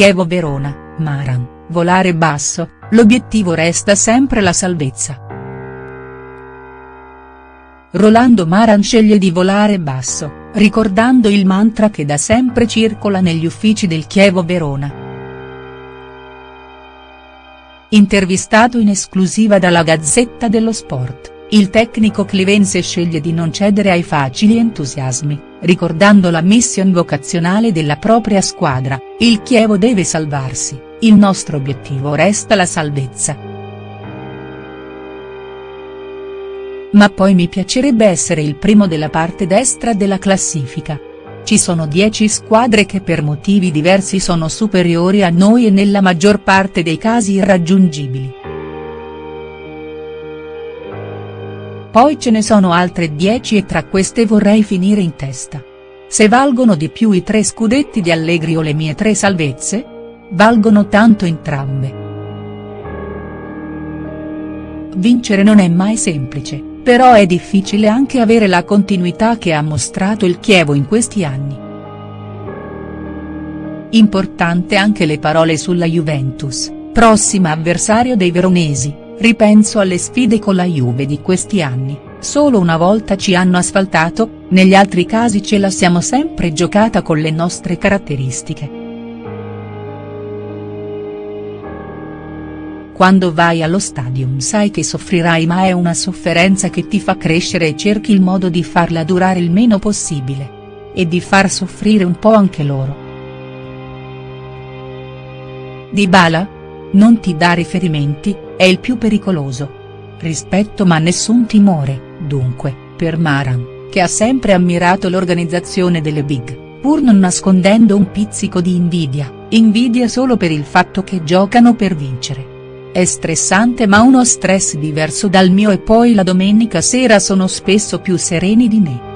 Chievo Verona, Maran, volare basso, l'obiettivo resta sempre la salvezza. Rolando Maran sceglie di volare basso, ricordando il mantra che da sempre circola negli uffici del Chievo Verona. Intervistato in esclusiva dalla Gazzetta dello Sport, il tecnico clivense sceglie di non cedere ai facili entusiasmi, ricordando la mission vocazionale della propria squadra, il Chievo deve salvarsi, il nostro obiettivo resta la salvezza. Ma poi mi piacerebbe essere il primo della parte destra della classifica. Ci sono 10 squadre che per motivi diversi sono superiori a noi e nella maggior parte dei casi irraggiungibili. Poi ce ne sono altre 10 e tra queste vorrei finire in testa. Se valgono di più i tre scudetti di Allegri o le mie tre salvezze? Valgono tanto entrambe. Vincere non è mai semplice però è difficile anche avere la continuità che ha mostrato il Chievo in questi anni. Importante anche le parole sulla Juventus, prossima avversario dei veronesi, ripenso alle sfide con la Juve di questi anni, solo una volta ci hanno asfaltato, negli altri casi ce la siamo sempre giocata con le nostre caratteristiche. Quando vai allo stadium sai che soffrirai ma è una sofferenza che ti fa crescere e cerchi il modo di farla durare il meno possibile. E di far soffrire un po' anche loro. Dybala? Non ti dà riferimenti, è il più pericoloso. Rispetto ma nessun timore, dunque, per Maran, che ha sempre ammirato l'organizzazione delle big, pur non nascondendo un pizzico di invidia, invidia solo per il fatto che giocano per vincere. È stressante ma uno stress diverso dal mio e poi la domenica sera sono spesso più sereni di me.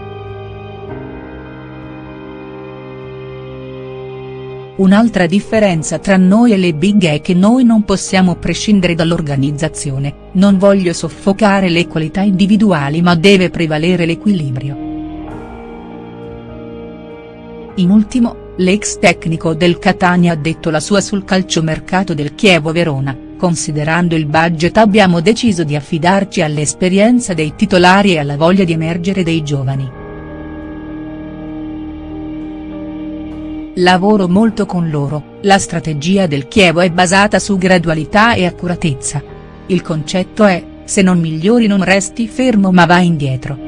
Un'altra differenza tra noi e le big è che noi non possiamo prescindere dall'organizzazione, non voglio soffocare le qualità individuali ma deve prevalere l'equilibrio. In ultimo, l'ex tecnico del Catania ha detto la sua sul calciomercato del Chievo Verona, Considerando il budget abbiamo deciso di affidarci all'esperienza dei titolari e alla voglia di emergere dei giovani. Lavoro molto con loro, la strategia del Chievo è basata su gradualità e accuratezza. Il concetto è, se non migliori non resti fermo ma vai indietro.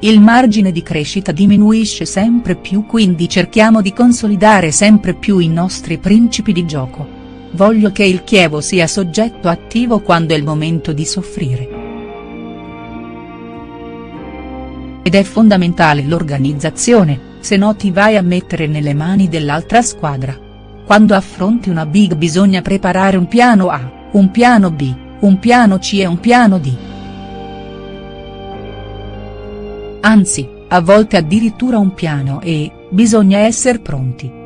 Il margine di crescita diminuisce sempre più quindi cerchiamo di consolidare sempre più i nostri principi di gioco. Voglio che il Chievo sia soggetto attivo quando è il momento di soffrire. Ed è fondamentale l'organizzazione, se no ti vai a mettere nelle mani dell'altra squadra. Quando affronti una big bisogna preparare un piano A, un piano B, un piano C e un piano D. Anzi, a volte addirittura un piano e, bisogna essere pronti.